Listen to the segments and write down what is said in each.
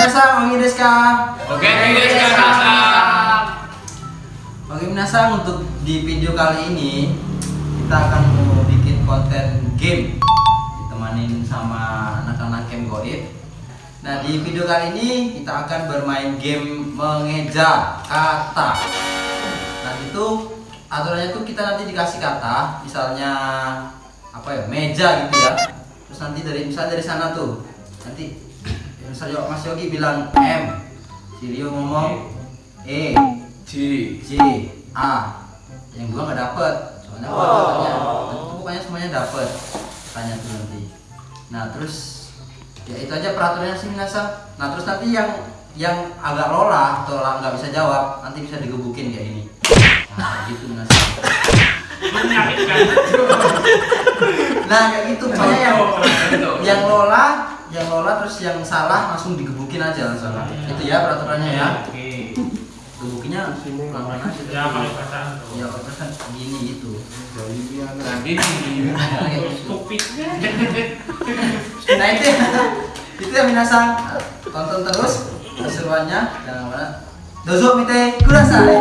Minasang, wangi desu ka? Oke, guys, kakak. Oke minasang untuk di video kali ini kita akan mau bikin konten game ditemanin sama anak-anak game goib. Nah di video kali ini kita akan bermain game mengeja kata. Nah itu aturannya tuh kita nanti dikasih kata, misalnya apa ya meja gitu ya. Terus nanti dari misalnya dari sana tuh nanti misalnya Mas Yogi bilang M, si Rio ngomong E, G. C A. Yang gua nggak dapet. Soalnya gua katanya pokoknya semuanya dapet. Tanya tuh nanti. Nah terus ya itu aja peraturannya sih Minasa nah terus nanti yang yang agak lola atau nggak bisa jawab nanti bisa digebukin kayak ini. Nah gitu Minasa nah kayak gitu. Pokoknya yang yang lola yang lola terus yang salah langsung digebukin aja langsung itu ya peraturannya ya. Oke. gebukinnya pelan-pelan aja. Ya, paling tuh. ya kan gini itu Nah, gini. Stupid. nah itu ya, itu ya minasang tonton terus keseruannya. Jangan mana dozo mite kudasai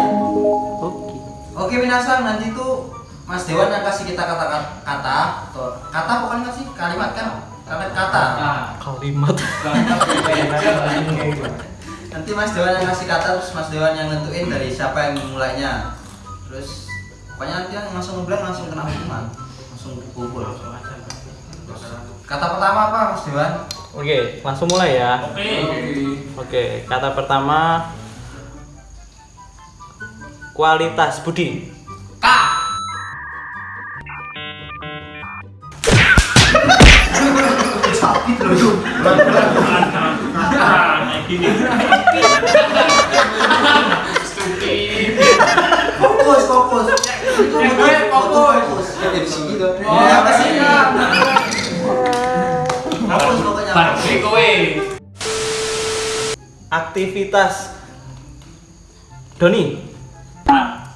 oke. Minasang nanti tuh Mas Dewan yang kasih kita kata kata atau kata bukan kasih kalimat kan kalimat kata. Kalimat. Nanti Mas Dewan yang kasih kata terus Mas Dewan yang nentuin dari siapa yang memulainya terus pokoknya nanti yang langsung ngeblank langsung kena hukuman. Langsung pukul kata pertama apa Mas Dewan? Oke langsung mulai ya. Oke. oke kata pertama kualitas budi sakit loh yuk Nah, kayak gini. Stupid. fokus fokus itu Ya, gue fokus. ya Oh, ya apa sih iya. fokus pokoknya Barbie kowe. aktivitas Doni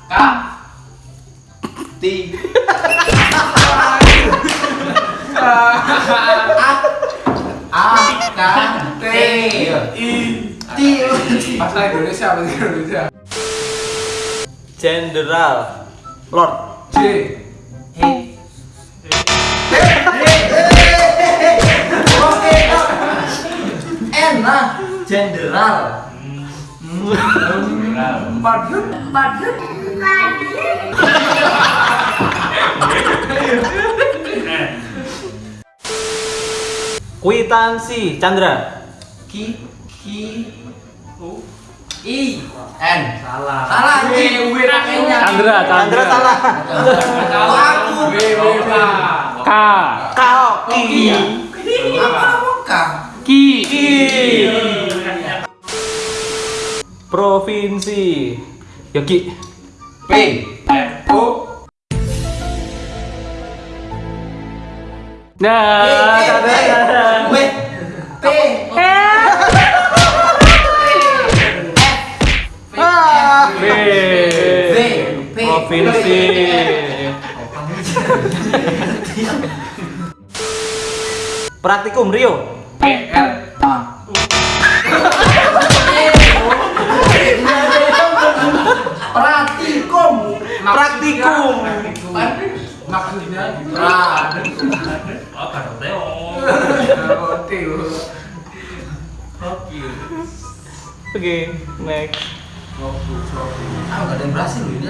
K. T A K T I. T Bahasa Indonesia, bahasa Indonesia. Jenderal Lord J. Oke. N lah, jenderal. Empat dut. Kwitansi Chandra Ki ki U. I N. Salah. Salah anjing. W, W, Pakainya. Chandra Chandra salah aku. W, W, K. K iya. Aku ngomong K. Ki Provinsi Yogi P. F. O. Nah, P, P, Praktikum Rio P. R. Pratikum. Praktikum Maksudnya. Oh. Oh. Oke next nggak ada yang berhasil ini.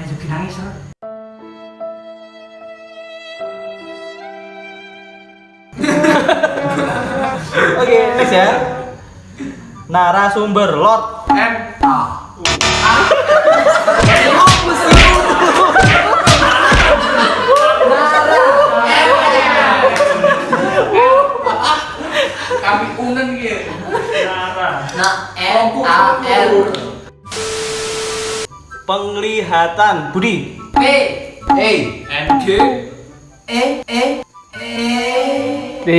Ayo nangis lah. Oke next ya Narasumber Lord M. A. Kami unen gitu. Nara. Nah, A L Penglihatan Budi P A. N. G. E E E D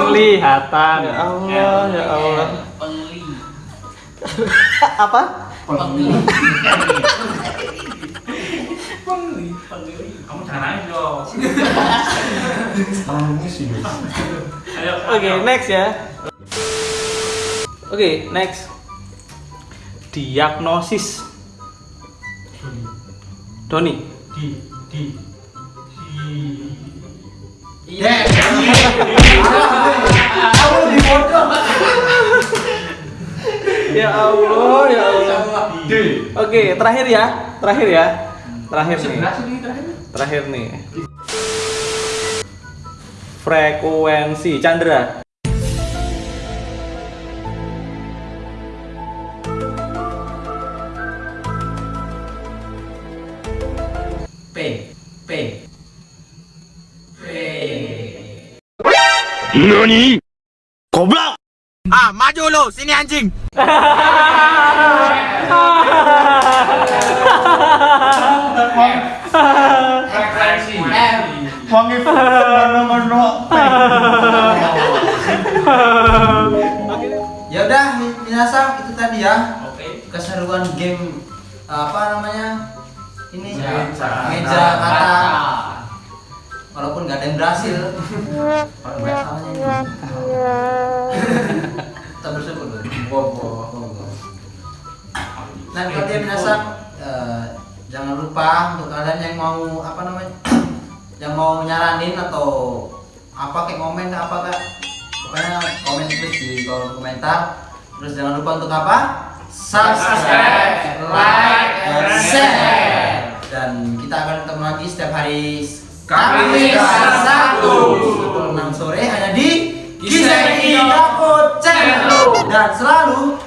Penglihatan Ya Allah ya Allah Pengli Apa? Pengli Kamu jangan nangis dong. Ayo. Oke, ayo. next ya. Oke, next. Diagnosis. Doni. Di di di. Iya. Ya Allah, ya Allah. D. Oke, terakhir ya. Terakhir ya. Terakhir nih. Terakhir. Terakhir nih. Frekuensi Chandra. P P P Frekuensi. Wangi mano-mano. Ya udah, minasang itu tadi ya Oke. keseruan game apa namanya ini Meja. kata walaupun nggak ada yang berhasil kalau nggak salahnya ini kita loh. nah kalau dia minasang eh, jangan lupa untuk kalian yang mau apa namanya yang mau nyaranin atau apa kayak komen apa kak? Pokoknya komen terus di kolom komentar. Terus jangan lupa untuk apa? Subscribe like dan share. Dan kita akan ketemu lagi setiap hari Kamis Sabtu pukul 6 sore hanya di Dapur Channel dan selalu